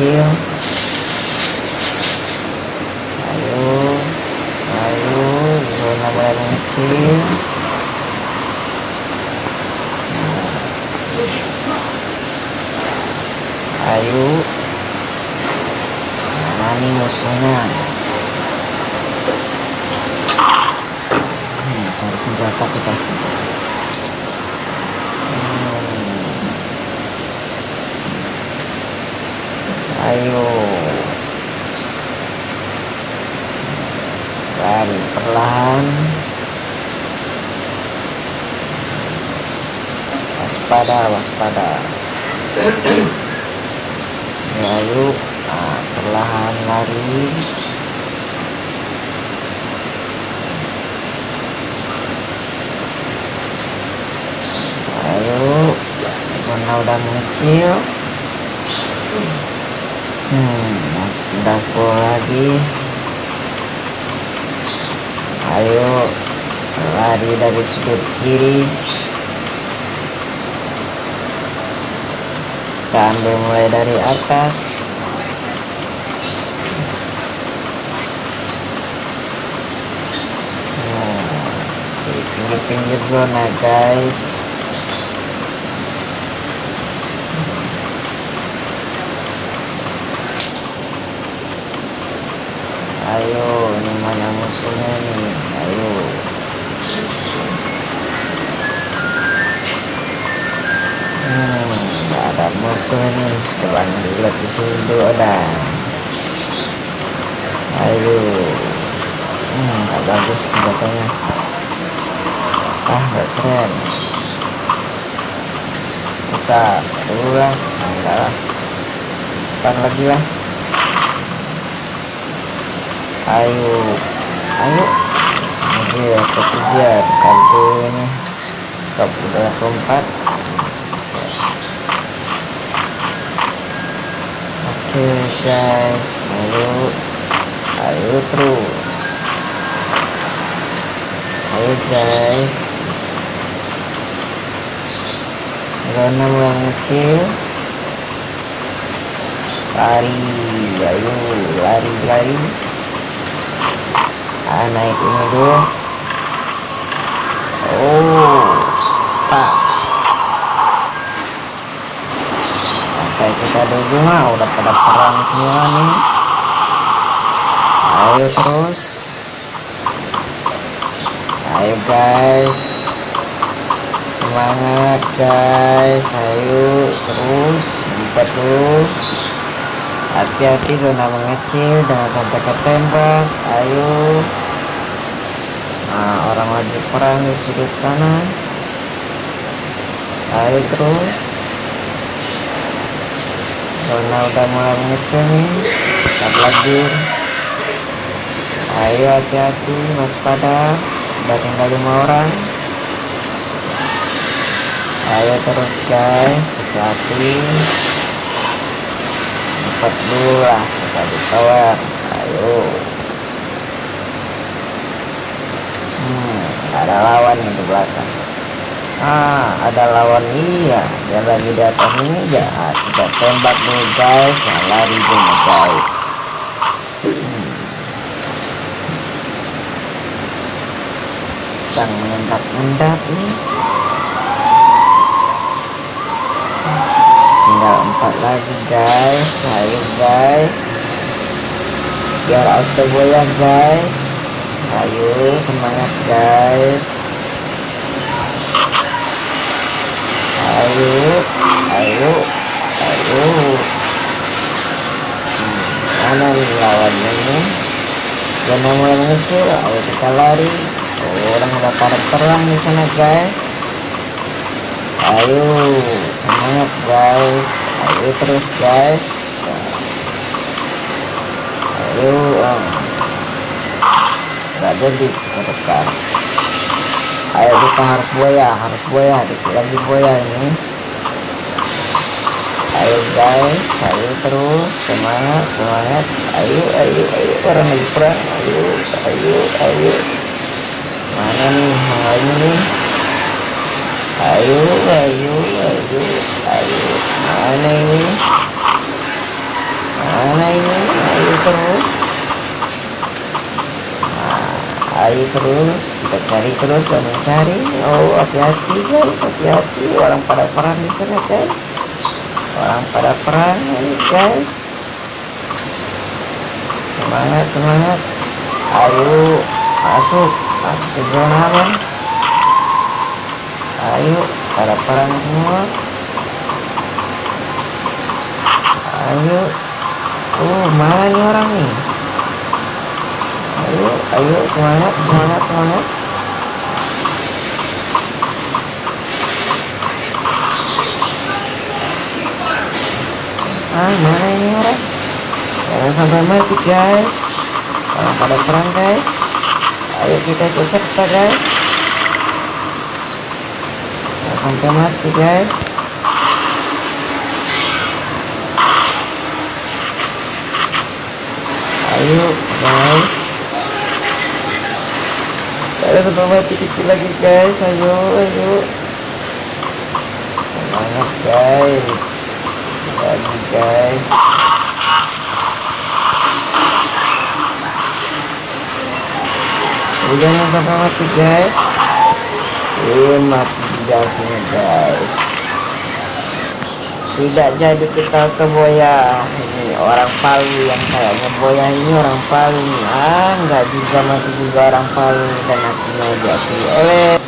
kecil. Ayo ayo zona mulai kecil? Ayo. Mana nih musuhnya? Hmm, cari senjata kita. Ayo. Lari perlahan. Waspada waspada. Ayo nah, perlahan lari. Ayo. Zona udah mengecil hmm udah 10 lagi. Ayo lari dari sudut kiri. Kita ambil mulai dari atas. Nah, di pinggir-pinggir zona guys ayo ini mana musuhnya nih. Ayo. Hmm nggak ada musuh nih coba dilihat di sini dulu ada. Ayo. Hmm nggak bagus senjatanya. Ah nggak keren. Buka dulu lah enggak lah. Depan lagi lah ayo. Ayo. Oke ketiga nih stop udah keempat. Oke guys. Ayo. Ayo terus ayo guys. Zona mulai kecil lari. Ayo lari lari ah, naik ini dulu. Oh pas sampai kita dulu mah udah pada perang semua nih. Ayo terus. Ayo guys. Semangat guys. Ayo terus. Empat dulu hati-hati zona mengecil jangan sampai ketembak. Ayo nah orang lagi perang di sudut sana. Ayo terus. Zona udah mulai mengecil nih. Tetap lagi ayo hati-hati waspada. Udah tinggal lima orang. Ayo terus guys. Hati-hati. Cepat dulu lah. Kita di tower. Ayo hmm, ada lawan nih di belakang. Ah ada lawan iya. Dia lagi di atas ini ya kita tembak dulu guys. Nah, lari dulu guys. Hmm. sedang mengendap-endap nih. Tinggal empat lagi guys. Ayo guys. Biar auto goyang guys ayo semangat guys. Ayo ayo ayo. Hmm, mana nih lawannya nih zona mulai mengecil ayo kita lari. Oh, orang udah pada perang di sana guys. Ayo semangat guys. Ayo terus guys ayo oh. gak jadi tekan ayo kita harus buaya harus buaya dikit lagi buaya ini. Ayo guys ayo terus semangat semangat. Ayo ayo ayo orang lagi perang. Ayo ayo ayo. Mana nih yang lainnya nih? Ayo ayo ayo ayo. Mana ini? Mana ini? Ayo terus air terus kita cari terus dan mencari oh hati-hati guys hati-hati. Orang pada perang di sana guys. Orang pada perang ini guys. Semangat semangat. Ayo masuk. Masuk ke zona aman ayo pada perang semua. Ayo. Oh mana nih orang nih ayo ayo semangat semangat semangat. Ah mana ini orang jangan sampai mati guys. Orang pada perang guys. Ayo kita ikut serta guys. Jangan sampai mati guys. Ayo guys ada sampai mati kecil lagi guys. Ayo ayo. Semangat guys. Lagi guys. Jangan sampai mati guys. Eh mati akhirnya guys tidak jadi kita ke boya ini orang Palu yang kayaknya boya ini orang Palu. Ah nggak juga mati juga orang Palu. Dan akhirnya jadi. Oleh